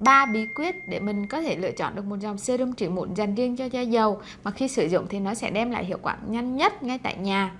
ba bí quyết để mình có thể lựa chọn được một dòng serum trị mụn dành riêng cho da dầu mà khi sử dụng thì nó sẽ đem lại hiệu quả nhanh nhất ngay tại nhà.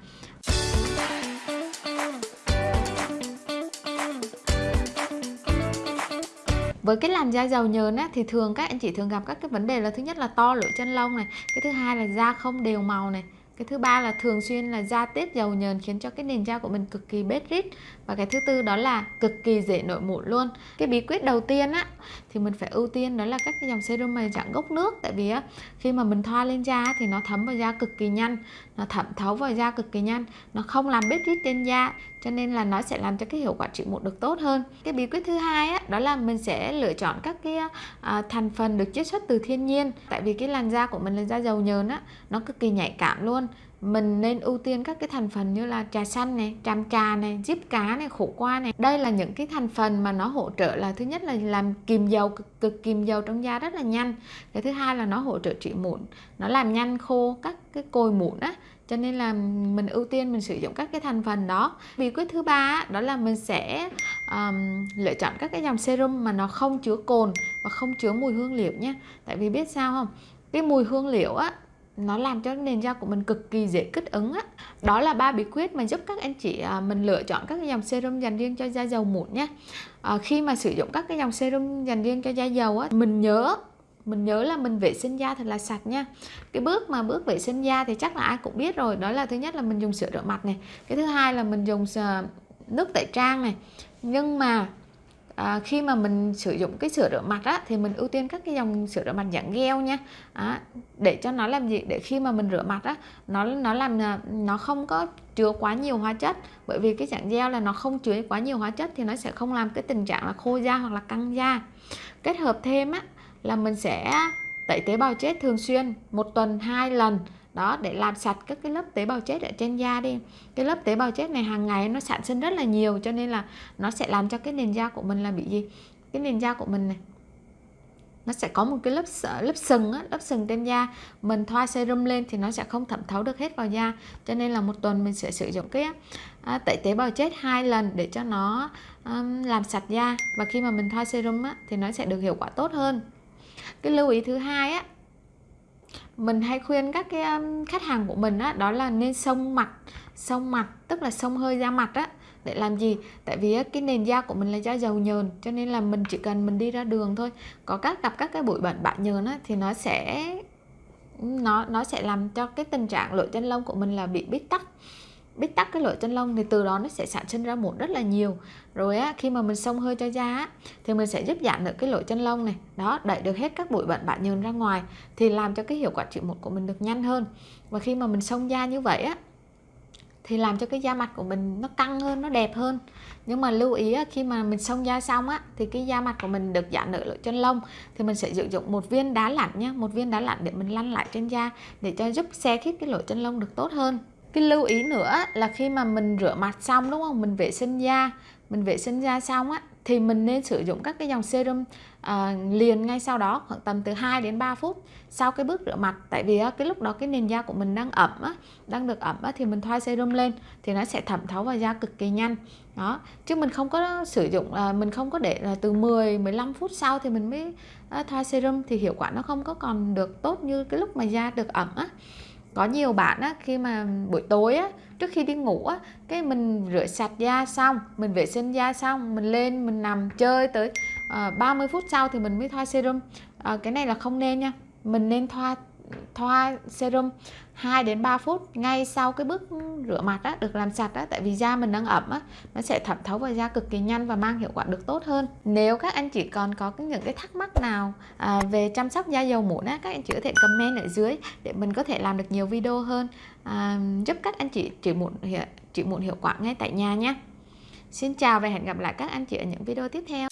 Với cái làn da dầu nhờn á, thì thường các anh chị thường gặp các cái vấn đề là thứ nhất là to lỗ chân lông này cái thứ hai là da không đều màu này cái thứ ba là thường xuyên là da tiết dầu nhờn khiến cho cái nền da của mình cực kỳ bết rít. Và cái thứ tư đó là cực kỳ dễ nổi mụn luôn. Cái bí quyết đầu tiên á thì mình phải ưu tiên đó là các cái dòng serum mà dạng gốc nước. Tại vì á khi mà mình thoa lên da thì nó thấm vào da cực kỳ nhanh. Nó thẩm thấu vào da cực kỳ nhanh. Nó không làm bết rít trên da cho nên là nó sẽ làm cho cái hiệu quả trị mụn được tốt hơn. Cái bí quyết thứ hai á đó là mình sẽ lựa chọn các cái à, thành phần được chiết xuất từ thiên nhiên. Tại vì cái làn da của mình là da dầu nhờn á nó cực kỳ nhạy cảm luôn mình nên ưu tiên các cái thành phần như là trà xanh này, tràm trà này, diếp cá này, khổ qua này. Đây là những cái thành phần mà nó hỗ trợ là thứ nhất là làm kìm dầu cực, cực kìm dầu trong da rất là nhanh. Cái thứ hai là nó hỗ trợ trị mụn, nó làm nhanh khô các cái cồi mụn á cho nên là mình ưu tiên mình sử dụng các cái thành phần đó bí quyết thứ ba đó là mình sẽ um, lựa chọn các cái dòng serum mà nó không chứa cồn và không chứa mùi hương liệu nhé tại vì biết sao không cái mùi hương liệu á nó làm cho nền da của mình cực kỳ dễ kích ứng á. Đó là ba bí quyết mà giúp các anh chị à, mình lựa chọn các dòng serum dành riêng cho da dầu mụn nhé à, khi mà sử dụng các cái dòng serum dành riêng cho da dầu á mình nhớ mình nhớ là mình vệ sinh da thật là sạch nha. Cái bước mà bước vệ sinh da thì chắc là ai cũng biết rồi đó là thứ nhất là mình dùng sữa rửa mặt này. Cái thứ hai là mình dùng à, nước tẩy trang này. Nhưng mà à, khi mà mình sử dụng cái sữa rửa mặt á thì mình ưu tiên các cái dòng sữa rửa mặt dạng gel nha. À, để cho nó làm gì? Để khi mà mình rửa mặt á nó nó làm à, nó không có chứa quá nhiều hóa chất. Bởi vì cái dạng gel là nó không chứa quá nhiều hóa chất thì nó sẽ không làm cái tình trạng là khô da hoặc là căng da. Kết hợp thêm á là mình sẽ tẩy tế bào chết thường xuyên một tuần hai lần đó để làm sạch các cái lớp tế bào chết ở trên da đi. Cái lớp tế bào chết này hàng ngày nó sản sinh rất là nhiều cho nên là nó sẽ làm cho cái nền da của mình là bị gì? Cái nền da của mình này nó sẽ có một cái lớp lớp sừng á, lớp sừng trên da. Mình thoa serum lên thì nó sẽ không thẩm thấu được hết vào da. Cho nên là một tuần mình sẽ sử dụng cái à, tẩy tế bào chết hai lần để cho nó um, làm sạch da. Và khi mà mình thoa serum á, thì nó sẽ được hiệu quả tốt hơn. Cái lưu ý thứ hai á mình hay khuyên các cái um, khách hàng của mình á đó là nên xông mặt xông mặt tức là xông hơi da mặt á để làm gì? Tại vì cái nền da của mình là da dầu nhờn cho nên là mình chỉ cần mình đi ra đường thôi. Có các gặp các cái bụi bẩn bã nhờn á thì nó sẽ nó nó sẽ làm cho cái tình trạng lỗ chân lông của mình là bị bít tắc bít tắc cái lỗ chân lông thì từ đó nó sẽ sản sinh ra mụn rất là nhiều. Rồi á khi mà mình xông hơi cho da á, thì mình sẽ giúp giảm được cái lỗ chân lông này. Đó đẩy được hết các bụi bẩn bã nhờn ra ngoài thì làm cho cái hiệu quả trị mụn của mình được nhanh hơn. Và khi mà mình xông da như vậy á thì làm cho cái da mặt của mình nó căng hơn nó đẹp hơn. Nhưng mà lưu ý khi mà mình xông da xong á thì cái da mặt của mình được giãn nở lỗ chân lông thì mình sẽ sử dụng một viên đá lạnh nhé một viên đá lạnh để mình lăn lại trên da để cho giúp xe khít cái lỗ chân lông được tốt hơn cái lưu ý nữa là khi mà mình rửa mặt xong đúng không? Mình vệ sinh da mình vệ sinh da xong á thì mình nên sử dụng các cái dòng serum à, liền ngay sau đó khoảng tầm từ 2 đến 3 phút sau cái bước rửa mặt. Tại vì á, cái lúc đó cái nền da của mình đang ẩm á, đang được ẩm á, thì mình thoa serum lên thì nó sẽ thẩm thấu vào da cực kỳ nhanh. Đó chứ mình không có sử dụng à, mình không có để là từ 10 15 phút sau thì mình mới à, thoa serum thì hiệu quả nó không có còn được tốt như cái lúc mà da được ẩm á có nhiều bạn á khi mà buổi tối á trước khi đi ngủ á cái mình rửa sạch da xong mình vệ sinh da xong mình lên mình nằm chơi tới ờ, uh, 30 phút sau thì mình mới thoa serum. Uh, cái này là không nên nha. Mình nên thoa thoa serum 2 đến 3 phút ngay sau cái bước rửa mặt á, được làm sạch á, tại vì da mình đang ẩm á, nó sẽ thẩm thấu vào da cực kỳ nhanh và mang hiệu quả được tốt hơn. Nếu các anh chị còn có những cái thắc mắc nào à, về chăm sóc da dầu mụn á, các anh chị có thể comment ở dưới để mình có thể làm được nhiều video hơn à, giúp các anh chị trị mụn trị mụn hiệu quả ngay tại nhà nhé. Xin chào và hẹn gặp lại các anh chị ở những video tiếp theo.